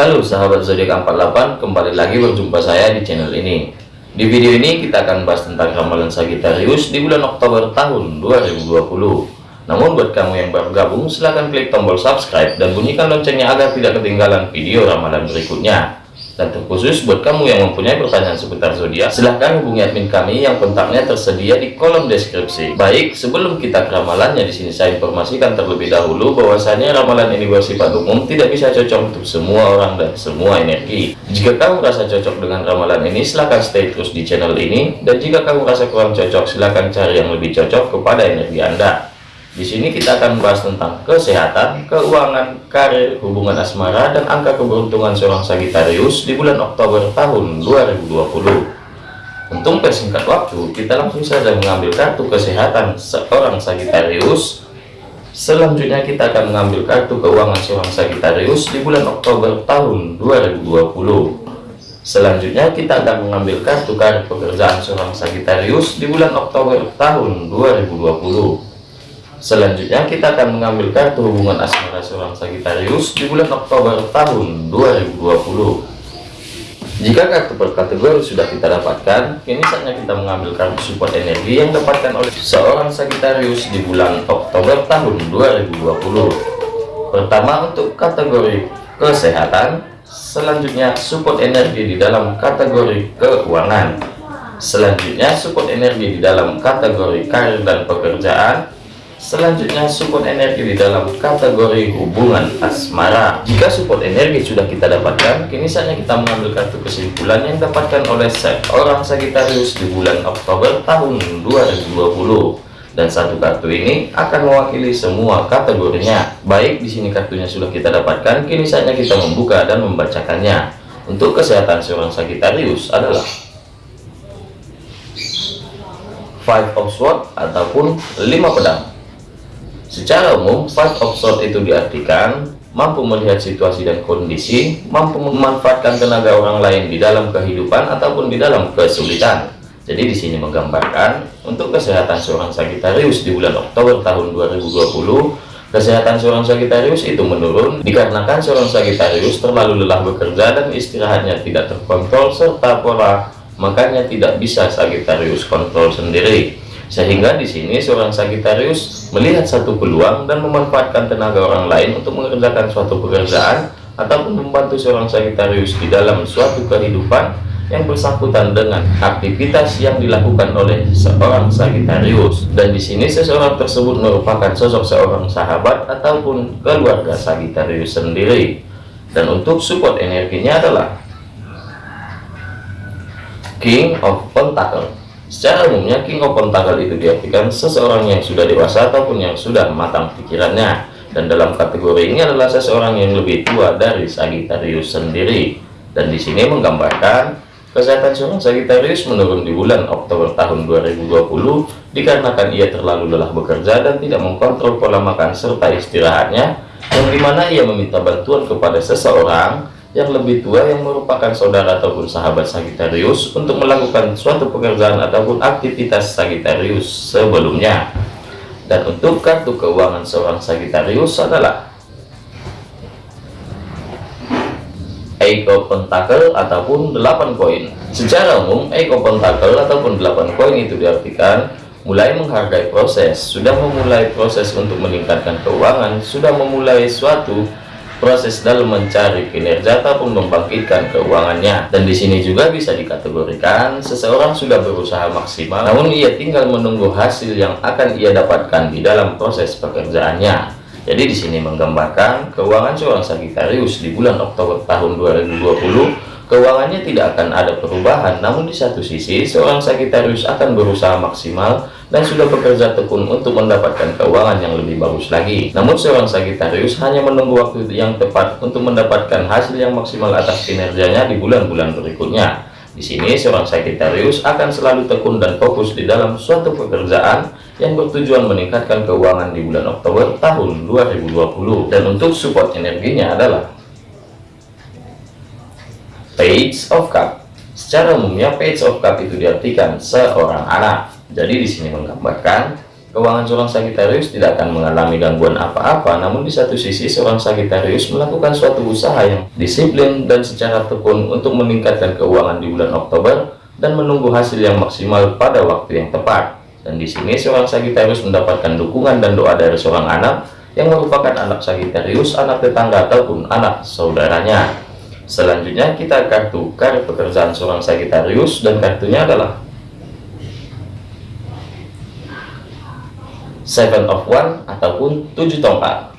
Halo sahabat zodiak 48, kembali lagi berjumpa saya di channel ini. Di video ini kita akan bahas tentang ramalan Sagittarius di bulan Oktober tahun 2020. Namun buat kamu yang baru gabung, silahkan klik tombol subscribe dan bunyikan loncengnya agar tidak ketinggalan video ramalan berikutnya. Dan terkhusus buat kamu yang mempunyai pertanyaan seputar zodiak, silahkan hubungi admin kami yang kontaknya tersedia di kolom deskripsi. Baik, sebelum kita ke ramalannya, di sini saya informasikan terlebih dahulu bahwasanya ramalan ini bersifat umum, tidak bisa cocok untuk semua orang dan semua energi. Jika kamu merasa cocok dengan ramalan ini, silahkan stay terus di channel ini. Dan jika kamu merasa kurang cocok, silahkan cari yang lebih cocok kepada energi Anda. Di sini kita akan membahas tentang kesehatan, keuangan, karir, hubungan asmara, dan angka keberuntungan seorang Sagittarius di bulan Oktober tahun 2020. Untuk persingkat waktu, kita langsung saja mengambil kartu kesehatan seorang Sagittarius. Selanjutnya kita akan mengambil kartu keuangan seorang Sagittarius di bulan Oktober tahun 2020. Selanjutnya kita akan mengambil kartu karir pekerjaan seorang Sagittarius di bulan Oktober tahun 2020. Selanjutnya kita akan mengambil kartu hubungan asmara seorang Sagittarius di bulan Oktober tahun 2020. Jika kartu per kategori sudah kita dapatkan, kini saatnya kita mengambil kartu support energi yang dapatkan oleh seorang Sagittarius di bulan Oktober tahun 2020. Pertama untuk kategori kesehatan, selanjutnya support energi di dalam kategori keuangan. Selanjutnya support energi di dalam kategori karir dan pekerjaan Selanjutnya support energi di dalam kategori hubungan asmara. Jika support energi sudah kita dapatkan, kini saatnya kita mengambil kartu kesimpulan yang dapatkan oleh seorang Sagittarius di bulan Oktober tahun 2020. Dan satu kartu ini akan mewakili semua kategorinya. Baik, di sini kartunya sudah kita dapatkan, kini saatnya kita membuka dan membacakannya. Untuk kesehatan seorang Sagittarius adalah Five of Swords ataupun lima pedang Secara umum, five of sword itu diartikan mampu melihat situasi dan kondisi, mampu memanfaatkan tenaga orang lain di dalam kehidupan ataupun di dalam kesulitan. Jadi di sini menggambarkan untuk kesehatan seorang Sagittarius di bulan Oktober tahun 2020, kesehatan seorang Sagittarius itu menurun dikarenakan seorang Sagittarius terlalu lelah bekerja dan istirahatnya tidak terkontrol serta pola makanya tidak bisa Sagittarius kontrol sendiri. Sehingga di sini seorang Sagittarius melihat satu peluang dan memanfaatkan tenaga orang lain untuk mengerjakan suatu pekerjaan ataupun membantu seorang Sagittarius di dalam suatu kehidupan yang bersangkutan dengan aktivitas yang dilakukan oleh seorang Sagittarius. Dan di sini seseorang tersebut merupakan sosok seorang sahabat ataupun keluarga Sagittarius sendiri. Dan untuk support energinya adalah King of Pentacle Secara umumnya King of Pentacle itu diartikan seseorang yang sudah dewasa ataupun yang sudah matang pikirannya. Dan dalam kategori ini adalah seseorang yang lebih tua dari Sagittarius sendiri. Dan di sini menggambarkan kesehatan seorang Sagittarius menurun di bulan Oktober tahun 2020 dikarenakan ia terlalu lelah bekerja dan tidak mengkontrol pola makan serta istirahatnya yang di mana ia meminta bantuan kepada seseorang yang lebih tua yang merupakan saudara ataupun sahabat Sagittarius untuk melakukan suatu pekerjaan ataupun aktivitas Sagittarius sebelumnya. Dan untuk kartu keuangan seorang Sagittarius adalah Eiko Pentacle ataupun 8 koin. Secara umum, Eiko Pentacle ataupun 8 koin itu diartikan mulai menghargai proses, sudah memulai proses untuk meningkatkan keuangan, sudah memulai suatu proses dalam mencari kinerja ataupun membangkitkan keuangannya. Dan di sini juga bisa dikategorikan seseorang sudah berusaha maksimal namun ia tinggal menunggu hasil yang akan ia dapatkan di dalam proses pekerjaannya. Jadi di sini menggambarkan keuangan seorang Sagittarius di bulan Oktober tahun 2020 keuangannya tidak akan ada perubahan namun di satu sisi seorang Sagittarius akan berusaha maksimal dan sudah bekerja tekun untuk mendapatkan keuangan yang lebih bagus lagi. Namun seorang Sagittarius hanya menunggu waktu yang tepat untuk mendapatkan hasil yang maksimal atas kinerjanya di bulan-bulan berikutnya. Di sini seorang Sagittarius akan selalu tekun dan fokus di dalam suatu pekerjaan yang bertujuan meningkatkan keuangan di bulan Oktober tahun 2020 dan untuk support energinya adalah Page of Cup. Secara umumnya Page of Cup itu diartikan seorang anak. Jadi di sini menggambarkan keuangan seorang Sagitarius tidak akan mengalami gangguan apa-apa, namun di satu sisi seorang Sagitarius melakukan suatu usaha yang disiplin dan secara tekun untuk meningkatkan keuangan di bulan Oktober dan menunggu hasil yang maksimal pada waktu yang tepat. Dan di sini seorang Sagitarius mendapatkan dukungan dan doa dari seorang anak yang merupakan anak Sagitarius, anak tetangga ataupun anak saudaranya. Selanjutnya kita kartu kartu pekerjaan seorang Sagitarius dan kartunya adalah seven of one ataupun tujuh tongkat.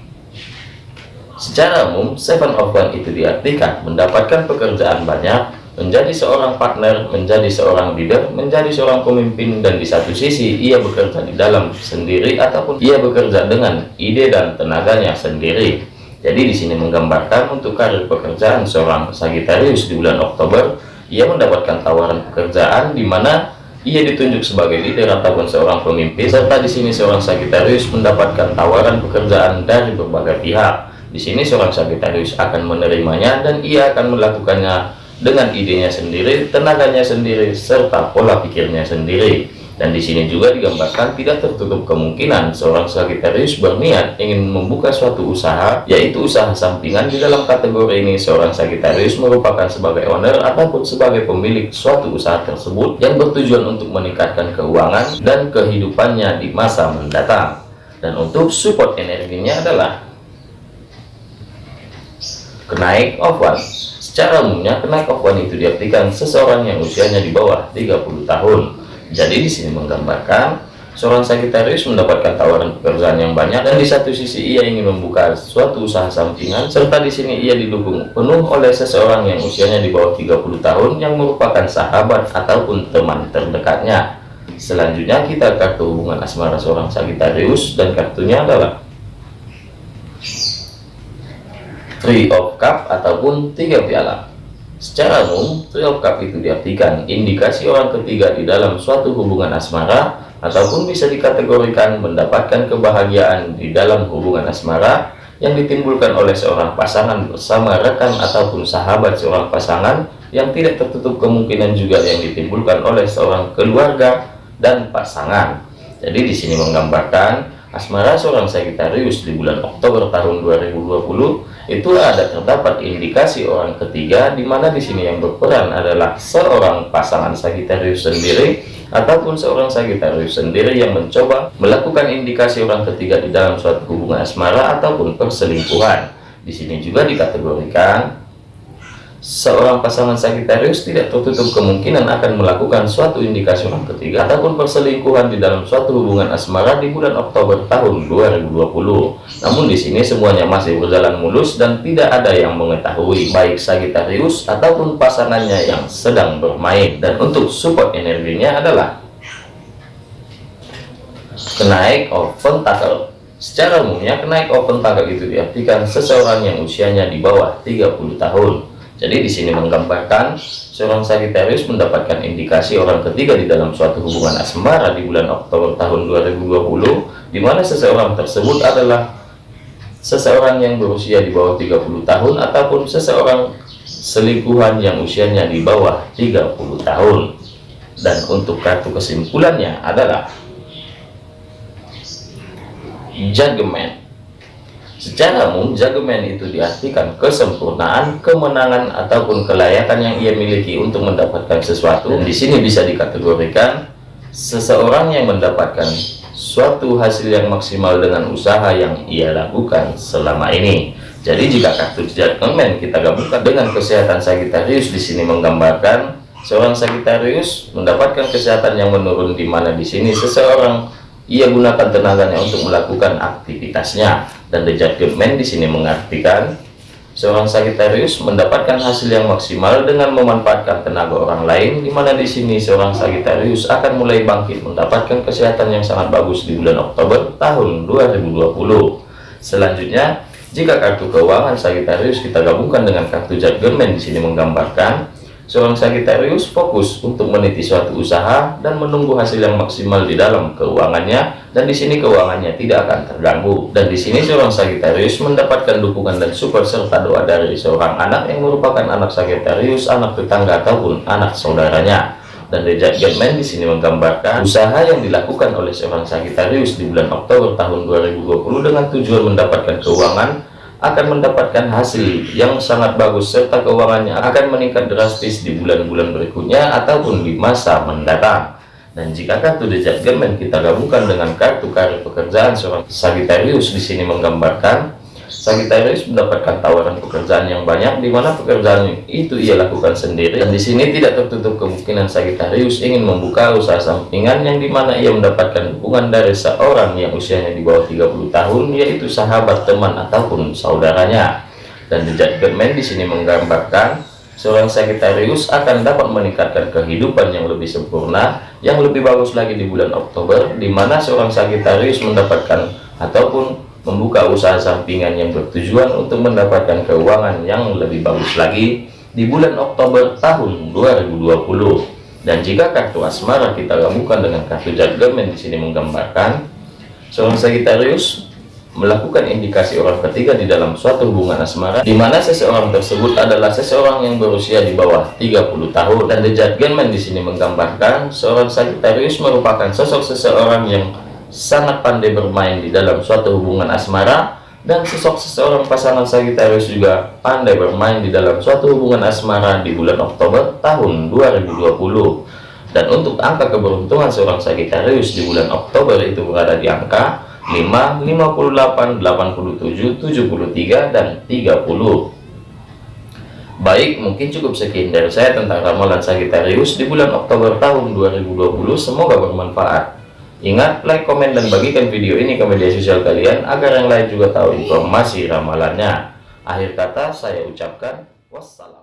Secara umum seven of one itu diartikan mendapatkan pekerjaan banyak menjadi seorang partner menjadi seorang leader menjadi seorang pemimpin dan di satu sisi ia bekerja di dalam sendiri ataupun ia bekerja dengan ide dan tenaganya sendiri jadi di sini menggambarkan untuk karir pekerjaan seorang Sagittarius di bulan Oktober ia mendapatkan tawaran pekerjaan di mana ia ditunjuk sebagai leader ataupun seorang pemimpin, serta di sini seorang Sagitarius mendapatkan tawaran pekerjaan dari berbagai pihak. Di sini seorang Sagitarius akan menerimanya dan ia akan melakukannya dengan idenya sendiri, tenaganya sendiri, serta pola pikirnya sendiri. Dan di sini juga digambarkan tidak tertutup kemungkinan seorang Sagittarius berniat ingin membuka suatu usaha, yaitu usaha sampingan di dalam kategori ini seorang Sagittarius merupakan sebagai owner ataupun sebagai pemilik suatu usaha tersebut yang bertujuan untuk meningkatkan keuangan dan kehidupannya di masa mendatang. Dan untuk support energinya adalah kenaik of one. Secara umumnya kenaik of one itu diartikan seseorang yang usianya di bawah 30 tahun jadi di sini menggambarkan seorang Sagittarius mendapatkan tawaran pekerjaan yang banyak dan di satu sisi ia ingin membuka suatu usaha sampingan serta di sini ia didukung penuh oleh seseorang yang usianya di bawah 30 tahun yang merupakan sahabat ataupun teman terdekatnya. Selanjutnya kita kartu hubungan asmara seorang Sagittarius dan kartunya adalah Three of Cup ataupun tiga piala. Secara umum, Cup itu diartikan indikasi orang ketiga di dalam suatu hubungan asmara ataupun bisa dikategorikan mendapatkan kebahagiaan di dalam hubungan asmara yang ditimbulkan oleh seorang pasangan bersama rekan ataupun sahabat seorang pasangan yang tidak tertutup kemungkinan juga yang ditimbulkan oleh seorang keluarga dan pasangan. Jadi di sini menggambarkan asmara seorang Sagittarius di bulan Oktober tahun 2020 itu ada terdapat indikasi orang ketiga di mana di sini yang berperan adalah seorang pasangan Sagitarius sendiri ataupun seorang Sagitarius sendiri yang mencoba melakukan indikasi orang ketiga di dalam suatu hubungan asmara ataupun perselingkuhan. Di sini juga dikategorikan seorang pasangan Sagittarius tidak tertutup kemungkinan akan melakukan suatu indikasi orang ketiga ataupun perselingkuhan di dalam suatu hubungan asmara di bulan Oktober tahun 2020. Namun di sini semuanya masih berjalan mulus dan tidak ada yang mengetahui baik Sagittarius ataupun pasangannya yang sedang bermain. Dan untuk support energinya adalah kenaik of pentacle. Secara umumnya kenaik of pentacle itu diartikan seseorang yang usianya di bawah 30 tahun jadi di sini menggambarkan seorang Sagittarius mendapatkan indikasi orang ketiga di dalam suatu hubungan asmara di bulan Oktober tahun 2020 di mana seseorang tersebut adalah seseorang yang berusia di bawah 30 tahun ataupun seseorang selingkuhan yang usianya di bawah 30 tahun. Dan untuk kartu kesimpulannya adalah Judgment Secara umum, jagoman itu diartikan kesempurnaan, kemenangan, ataupun kelayakan yang ia miliki untuk mendapatkan sesuatu. Dan di sini bisa dikategorikan seseorang yang mendapatkan suatu hasil yang maksimal dengan usaha yang ia lakukan selama ini. Jadi jika kartu jagoman kita gabungkan dengan kesehatan Sagittarius di sini menggambarkan seorang Sagittarius mendapatkan kesehatan yang menurun di mana di sini seseorang ia gunakan tenaganya untuk melakukan aktivitasnya dan the judgment di sini mengartikan seorang Sagittarius mendapatkan hasil yang maksimal dengan memanfaatkan tenaga orang lain di mana di sini seorang Sagittarius akan mulai bangkit mendapatkan kesehatan yang sangat bagus di bulan Oktober tahun 2020 selanjutnya jika kartu keuangan Sagittarius kita gabungkan dengan kartu judgment di sini menggambarkan Seorang Sagittarius fokus untuk meniti suatu usaha dan menunggu hasil yang maksimal di dalam keuangannya dan di sini keuangannya tidak akan terganggu. Dan di sini seorang Sagittarius mendapatkan dukungan dan support serta doa dari seorang anak yang merupakan anak Sagittarius, anak tetangga ataupun anak saudaranya. Dan The Judgment di sini menggambarkan usaha yang dilakukan oleh seorang Sagittarius di bulan Oktober tahun 2020 dengan tujuan mendapatkan keuangan akan mendapatkan hasil yang sangat bagus serta keuangannya akan meningkat drastis di bulan-bulan berikutnya ataupun di masa mendatang. Dan jika kartu The Judgment kita gabungkan dengan kartu karir pekerjaan seorang Sagittarius di sini menggambarkan Sagittarius mendapatkan tawaran pekerjaan yang banyak di mana pekerjaan itu ia lakukan sendiri. Dan di sini tidak tertutup kemungkinan Sagittarius ingin membuka usaha sampingan yang di mana ia mendapatkan dukungan dari seorang yang usianya di bawah 30 tahun yaitu sahabat teman ataupun saudaranya. Dan The Judgment di sini menggambarkan seorang Sagittarius akan dapat meningkatkan kehidupan yang lebih sempurna yang lebih bagus lagi di bulan Oktober di mana seorang Sagittarius mendapatkan ataupun membuka usaha sampingan yang bertujuan untuk mendapatkan keuangan yang lebih bagus lagi di bulan Oktober tahun 2020 dan jika kartu asmara kita gabungkan dengan kartu judgment di sini menggambarkan seorang Sagittarius melakukan indikasi orang ketiga di dalam suatu hubungan asmara di mana seseorang tersebut adalah seseorang yang berusia di bawah 30 tahun. Dan the judgment di sini menggambarkan seorang Sagittarius merupakan sosok seseorang yang sangat pandai bermain di dalam suatu hubungan asmara dan sosok seseorang pasangan Sagittarius juga pandai bermain di dalam suatu hubungan asmara di bulan Oktober tahun 2020 dan untuk angka keberuntungan seorang Sagittarius di bulan Oktober itu berada di angka 5, 58, 87, 73, dan 30 Baik, mungkin cukup sekian dari saya tentang ramalan Sagittarius di bulan Oktober tahun 2020. Semoga bermanfaat. Ingat, like, komen, dan bagikan video ini ke media sosial kalian agar yang lain juga tahu informasi ramalannya. Akhir kata saya ucapkan wassalam.